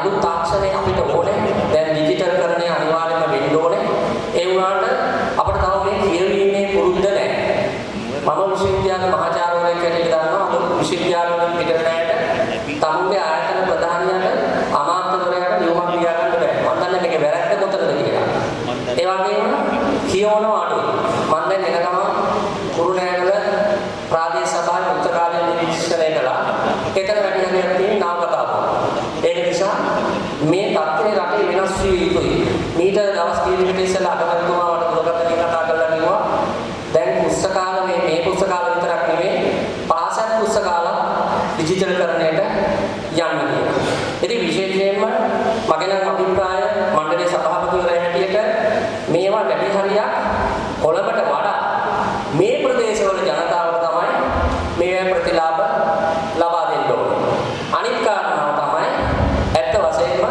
අලුත් තාක්ෂණය අපිට ඕනේ. දැන් ඩිජිටල්කරණය අනිවාර්යයෙන්ම වෙන්න ඕනේ. ඒ වුණාට අපිට තව මේ කියවීමේ පුරුද්ද නැහැ. මම විශ්වවිද්‍යාල මහාචාර්යවරයෙක් හැටියට දන්නවා අලුත් විශ්වවිද්‍යාලවලින් පිටර නැයට තමුන්ගේ ආයතන ප්‍රධානියට අමාත්‍යවරයාට නියමක් ලියා ගන්න බැහැ. මම දන්නේ මේක වැරද්ද කොතනද කියලා. ඒ වගේම කියවනවා අඩුයි. මම දැන් එනකම කුරුණෑගල ප්‍රාදේශ සභාවේ උත්තර කාර්යාලයේ නිරීක්ෂණය කළා. එතන වැඩි හරියක් මේ තත්ත්වය රටේ වෙනස් විය යුතුයි. මීට දවස් කීපයකට ඉස්සෙල්ලා අගමැතිතුමා මට දුරකථනයෙන් කතා කරලා කිව්වා දැන් පුස්තකාල මේ මේ පුස්තකාල විතරක් නෙමෙයි පාසල් පුස්තකාල ඩිජිටල් කරණයට යන්න කියලා. ඉතින් විශේෂයෙන්ම මගේ නම් අභිප්‍රාය මණ්ඩලයේ සභාපතිවරයා හැටියට මේවා වැඩි හරියක් කොළඹට වඩා මේ ප්‍රදේශවල ජනතාවට තමයි මේ ප්‍රතිලාභ ලබා දෙන්න ඕනේ. අනිත් කාරණාව තමයි ඇත්ත වශයෙන්ම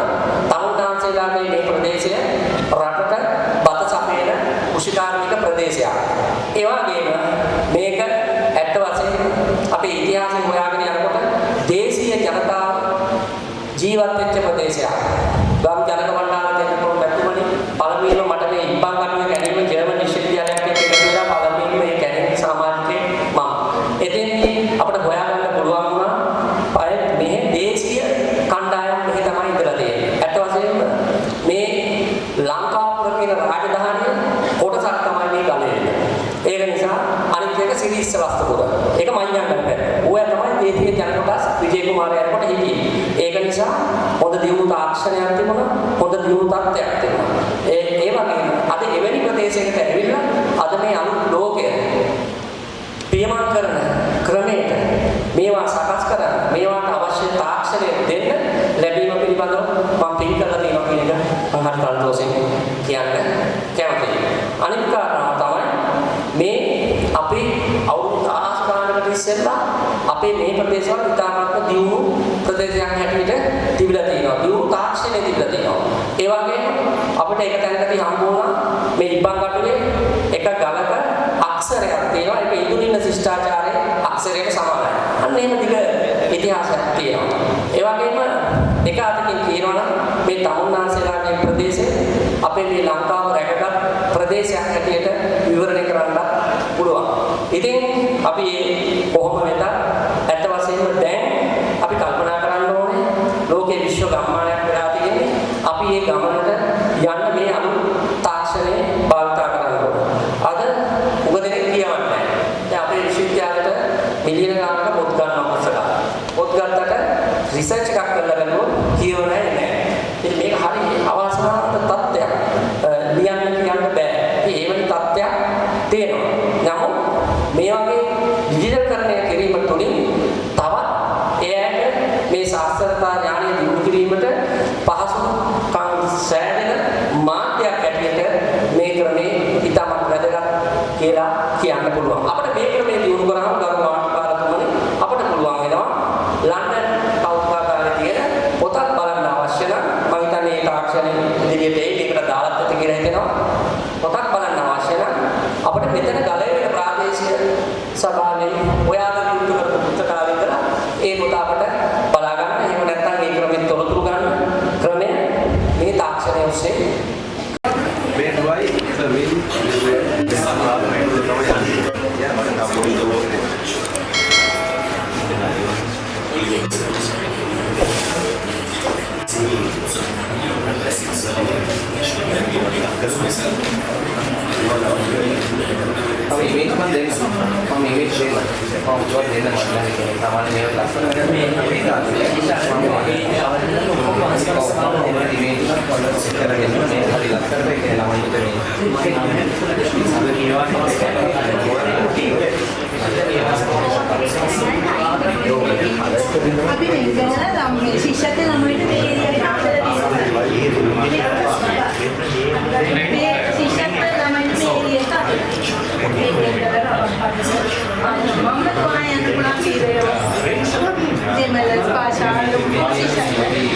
තමුන්නාන්සේලාගේ මේ ප්‍රදේශය රටට බත සපයන කෘෂිකාර්මික ප්‍රදේශයක්. ඒ වගේම මේක ඇත්ත වශයෙන්ම අපේ ඉතිහාසය හොයාගෙන යනකොට දේශීය ජනතාව ජීවත් වෙච්ච ප්‍රදේශයක්. ගම් ජනක මණ්ඩල දෙන්නකොට මැතිතුමනි පළමුවෙන්ම මට මේ ඉබ්බන් කටුවේ ගැනීම ජර්මන් විශ්වවිද්‍යාලයක් එක්ක එකතු වෙලා පළමුවෙන්ම මේ කැලේ සමාජිකේ මම. එතෙන්දී අපිට හොයාගන්න පුළුවන් වුණා අය මෙහි දේශීය කණ්ඩායම් මෙහි තමයි ඉඳලා තියෙන්නේ. ඇත්ත වශයෙන්ම මේ ලංකාපුර කියන රාජධානිය කොටසක් තමයි මේ ගලේ. ඒක නිසා අනිත් එක සිරිස්ස වස්තුපුර. ඒක මඤ්ඤංගල පැත්ත. ඕවා තමයි දේශීය ජන කොටස් විජේ කුමාරයා යනකොට හිටියේ. ඒක නිසා හොඳ දියුණු තාක්ෂණයක් තිබුණා, හොඳ දියුණු තත්ත්වයක් තිබුණා. ඒ ඒ වගේම අද එවැනි ප්‍රදේශයකට ඇවිල්ලා අද මේ අලුත් ලෝකය පියමන් කරන ක්‍රමයට මේවා සකස් කරන මේවාට අවශ්‍ය තාක්ෂණය දෙන්න ලැබීම පිළිබඳව මම පින් කරලා තියෙනවා කියන එක මම හරි සන්තෝෂයෙන් කියන්න කැමතියි. අනිත් කාරණාව තමයි මේ අපි අවුරුදු 10 ගානකට ඉස්සෙල්ලා අපේ මේ ප්‍රදේශවල ඉතාමත්ම දියුණු ප්‍රදේශයක් හැටියට තිබිලා තියෙනවා. දියුණු තාක්ෂණය තිබිලා තියෙනවා. ඒ වගේම අපිට එක තැනකදී හම්බ වුණා මේ ඉබ්බන් කටුවේ එක ගලක අක්ෂරයක් තියෙනවා. ඒක ඉන්දුනින්න ශිෂ්ටාචාරයේ අක්ෂරයට සමානයි. අන්න එහෙම දිග ඉතිහාසයක් තියෙනවා. ඒ වගේම එක අතකින් කියනවනම් මේ තමුන්නාන්සේලාගේ ප්‍රදේශය අපේ මේ ලංකාව රැකගත් ප්‍රදේශයක් හැටියට විවරණය කරන්න පුළුවන්. ඉතින් අපි මේ කොහොම වෙතත් ඇත්ත වශයෙන්ම දැන් අපි කල්පනා කරන්න ඕනේ ලෝකේ විශ්ව ගම්මානයක් වෙලා තියෙන්නේ. අපි මේ ගමනට යන්න මේ අලුත් තාක්ෂණය භාවිත කරන්න ඕනේ. අද උගදෙනෙක් කියවන්නේ නැහැ. දැන් අපේ විශ්වවිද්‍යාලයට මිලියන ගානක පොත් ගන්නවා පුස්තක. පොත් ගත්තට රිසර්ච් එකක් කරලා බලුවොත් කියවන්නේ vai também dessa palavra, né? E agora tá bom, então vou Pavimento bandeiras, pavimento gelo, pavimento bandeiras, pavimento bandeiras, pavimento bandeiras, pavimento bandeiras, pavimento bandeiras, pavimento bandeiras, අපි මේක ගැන ධම්මේ ශිෂ්‍යකේ ළමයිට මේ විදිහට ආදර දෙනවා. මේ ශිෂ්‍යකේ ළමයිට මේ විදිහට ආදර දෙනවා. මම කොහොමද යන්න පුළුවන් කියලා. දෙමළ භාෂා ලොකු ශිෂ්‍යකේ.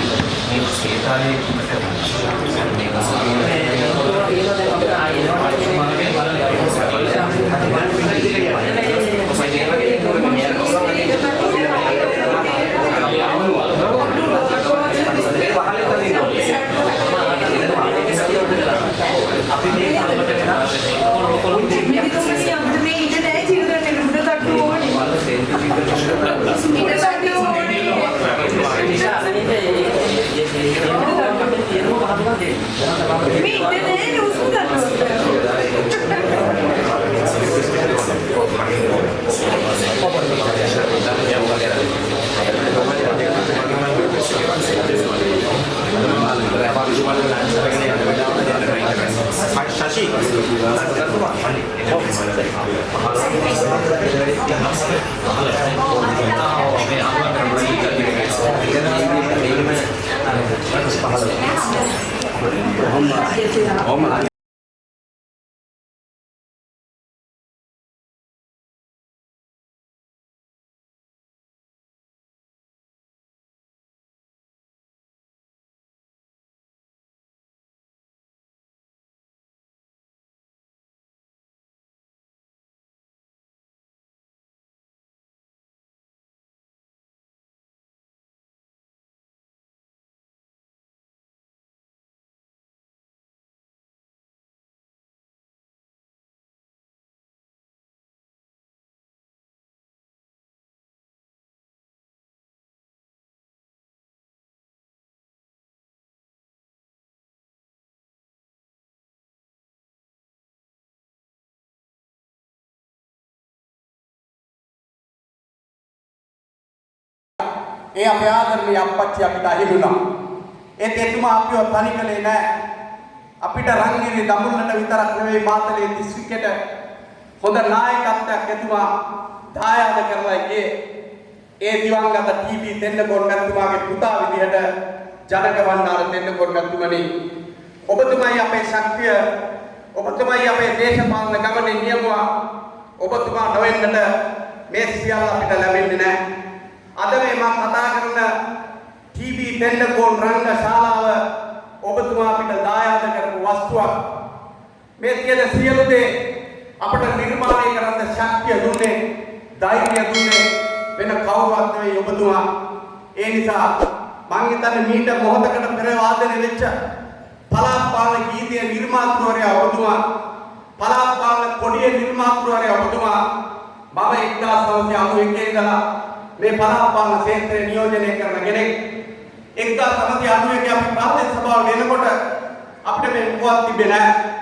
මේ සේතාලේ කුමට 王木 ඒ අපේ ආදරණීය අප්පච්චි අපිට අහිමි වුණා. ඒත් එතුමා අපිව තනි කළේ නෑ. අපිට රංගිරි දඹුල්ලට විතරක් නෙවෙයි මාතලේ දිස්ත්‍රික්කයට හොඳ නායකත්වයක් එතුමා දායාද කරලා ගියේ. ඒ දිවංගත ටීවී තෙන්නකෝන් මැතිතුමාගේ පුතා විදිහට ජනක වන්නාර තෙන්නකෝන් මැතිතුමනි ඔබතුමයි අපේ ශක්තිය ඔබතුමයි අපේ දේශපාලන ගමනේ නියමුවා ඔබතුමා නොවෙන්නට මේ සියල්ල අපිට ලැබෙන්නේ නැහැ. අද මේ මම කතා කරන ටීවී තෙන්නකෝන් රංග ශාලාව ඔබතුමා අපිට දායාද කරපු වස්තුවක්. මේ තියෙන සියලු දේ අපට නිර්මාණය කරන්න ශක්තිය දුන්නේ, ධෛර්යය දුන්නේ වෙන කවුරුවත් නෙවෙයි ඔබතුමා. ඒ නිසා මං හිතන්නේ මීට මොහොතකට පෙර වාදනය වෙච්ච පළාත් පාලන ගීතයේ නිර්මාතෘවරයා ඔබතුමා. පළාත් පාලන කොඩියේ නිර්මාතෘවරයා ඔබතුමා. මම 1991 ඉඳලා මේ පළාත් පාලන ක්ෂේත්‍රය නියෝජනය කරන කෙනෙක් 1991 අපි ප්‍රාදේශ සභාව වෙනකොට අපිට මේ පුවත් තිබෙන්නේ නැහැ.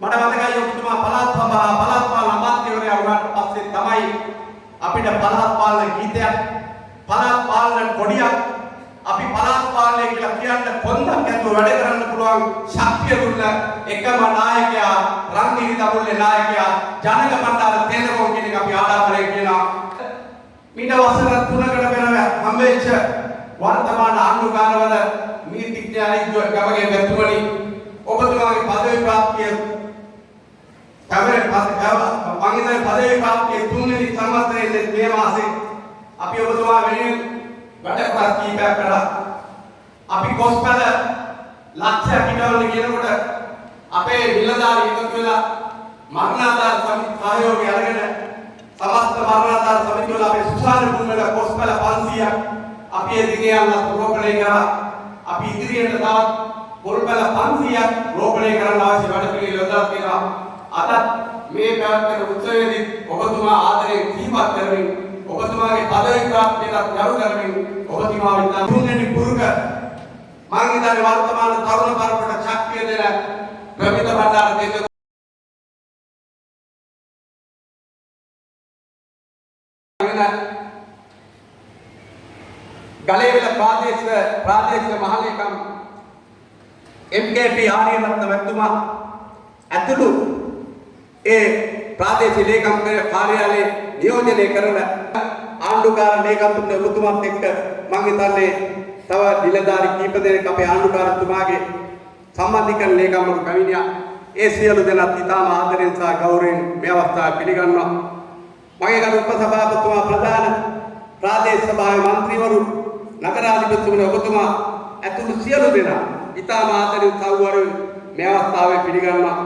මට මතකයි ඔබතුමා පළාත් සභාව පළාත් පාලන අමාත්‍යවරයා වුණාට පස්සේ තමයි අපිට පළාත් පාලන ගීතයක් පළාත් පාලන කොඩියක් අපි පළාත් පාලනය කියලා කියන්න කොන්දක් ඇතුව වැඩ කරන්න පුළුවන් ශක්තිය දුන්න එකම නායකයා රන්නිරි දඹුල්ලේ නායකයා ජනක බණ්ඩාර තේරකෝන් කියන එක අපි ආරාධනය කියනවා මීට වසර 3කට පෙර හම්බෙච්ච වර්තමාන ආණ්ඩුකාරවල නීතිඥයන් ගමගේ වැතුමනි ඔබතුමාගේ පදවි ප්‍රාප්තිය කවරේ මම හිතන්නේ පදවි ප්‍රාප්තිය තුන්වෙනි සංවත්සරයේ මේ මාසේ. අපි ඔබතුමා වෙනුවෙන් වැඩ කරා කීපයක් කරා අපි කොස්පල ලක්ෂයක් හිටවල කියනකොට අපේ නිලධාරී එකතු වෙලා මරණාධාර සමිති සහයෝගය අරගෙන සමස්ත මරණාධාර සමිතිය වල අපේ සුසාන භූමිවල කොස්පල 500ක් අපි ඒ දිගේ යන්න රෝපණය කරා. අපි ඉදිරියට තවත් පොල්පල 500ක් රෝපණය කරන්න අවශ්‍ය වැඩ පිළිවෙල යොදලා තියෙනවා. අදත් මේ පැවැත්වෙන උත්සවයේදී ඔබතුමා ආදරයෙන් දීපත් කරමින් ඔබතුමාගේ පදවි ප්‍රාප්තියට ගරු කරමින් ඔබතුමා විතර තුන්වෙනි පුරුක මම හිතන්නේ වර්තමාන තරුණ පරපරට ශක්තිය දෙන ප්‍රමිත බණ්ඩාර දෙවියන් ගලේවිල ප්‍රාදේශීය ප්‍රාදේශීය මහලේකම් MKP ආර්යරත්න මැතිතුමා ඇතුළු ඒ ප්‍රාදේශීය ලේකම් කාර්යාලයේ නියෝජනය කරන ආණ්ඩුකාර ලේකම්තුමනේ ඔබතුමාත් එක්ක මම හිතන්නේ තව නිලධාරි කීප දෙනෙක් අපේ ආණ්ඩුකාරතුමාගේ සම්බන්ධිකරණ ලේකම්වරු කවිනියා ඒ සියලු දෙනාත් ඉතාම ආදරෙන් සහ ගෞරවයෙන් මේ අවස්ථාව පිළිගන්නවා. මගේ ගරු උපසභාපතිතුමා ප්‍රධාන ප්‍රාදේශ සභාවේ മന്ത്രിවරු නගරාධිපතිතුමනි ඔබතුමා ඇතුළු සියලු දෙනා ඉතාම ආදරෙන් සව්වරුන් මේ අවස්ථාවේ පිළිගන්නවා.